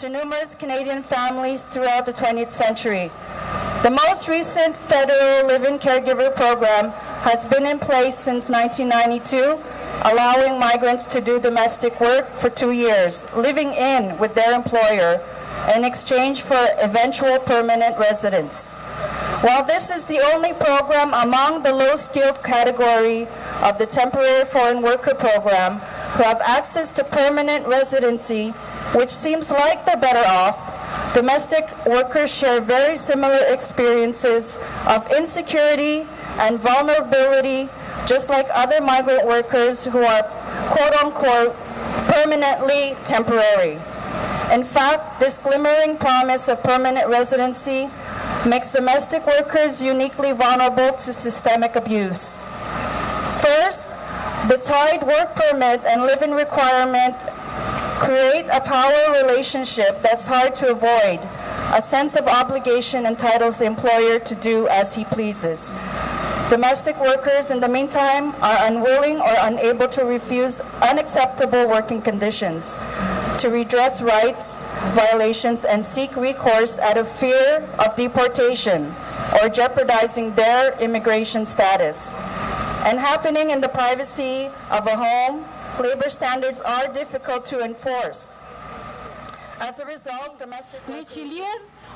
to numerous Canadian families throughout the 20th century. The most recent federal live-in caregiver program has been in place since 1992, allowing migrants to do domestic work for two years, living in with their employer in exchange for eventual permanent residence. While this is the only program among the low-skilled category of the temporary foreign worker program who have access to permanent residency, which seems like they're better off, domestic workers share very similar experiences of insecurity and vulnerability, just like other migrant workers who are quote-unquote permanently temporary. In fact, this glimmering promise of permanent residency makes domestic workers uniquely vulnerable to systemic abuse. First, the tied work permit and live-in requirement create a power relationship that's hard to avoid. A sense of obligation entitles the employer to do as he pleases. Domestic workers, in the meantime, are unwilling or unable to refuse unacceptable working conditions, to redress rights violations and seek recourse out of fear of deportation or jeopardizing their immigration status. And happening in the privacy of a home, labor standards are difficult to enforce. As a result, domestic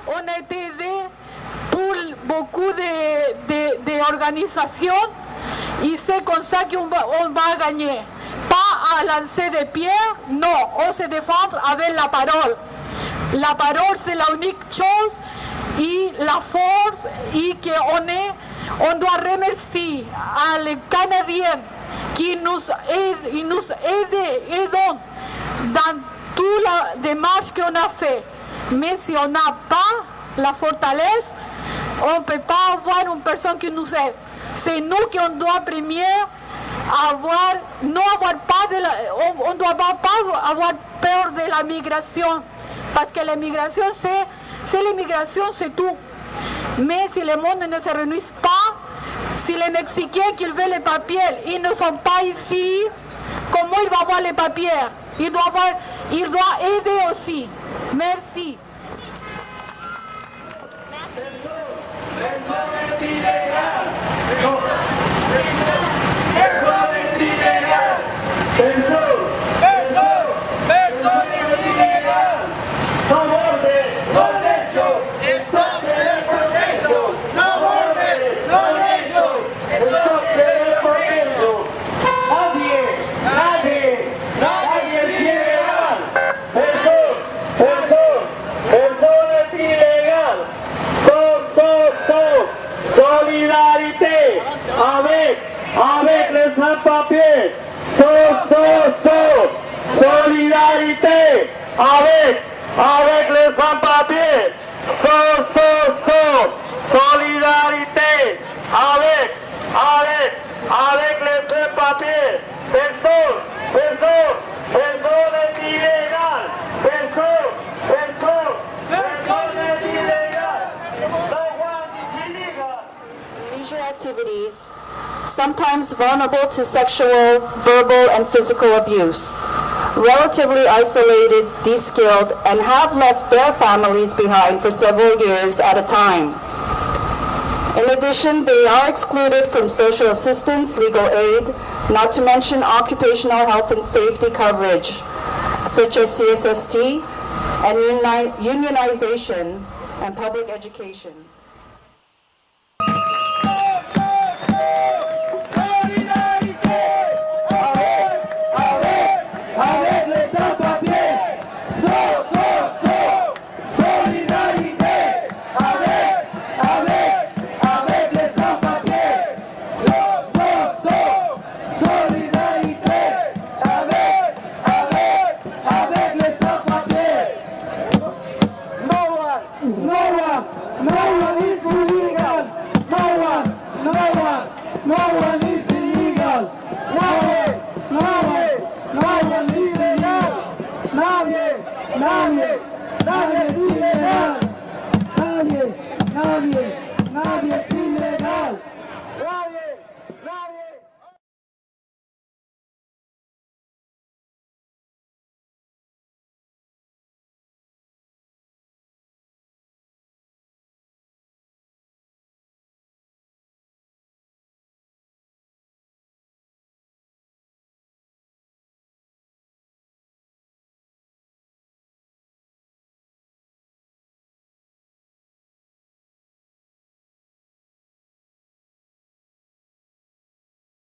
on pour beaucoup de, de, de et on on se défendre avec la parole. La parole, c'est la unique chose et la force qu'on est, on à les Qui nous aident, ils nous aident, aident dans toute la démarche qu'on a fait. Mais si on n'a pas la fortalesse, on peut pas avoir une personne qui nous aide. C'est nous qui on doit premier avoir, non avoir pas de la, on ne doit pas avoir peur de la migration. Parce que l'immigration, c'est, c'est l'immigration, c'est tout. Mais si le monde ne se réunit pas, si les Mexicains qui veulent les papiers, ils ne sont pas ici, comment il va avoir les papiers? Il doit, avoir, il doit aider aussi. Merci. Avec les. So, so, so. Solidarité avec, avec les sans-papiers. So, so, so. Solidarité avec, avec, avec les sans-papiers. Activities, sometimes vulnerable to sexual, verbal, and physical abuse, relatively isolated, de-skilled, and have left their families behind for several years at a time. In addition, they are excluded from social assistance, legal aid, not to mention occupational health and safety coverage, such as CSST, and unionization and public education.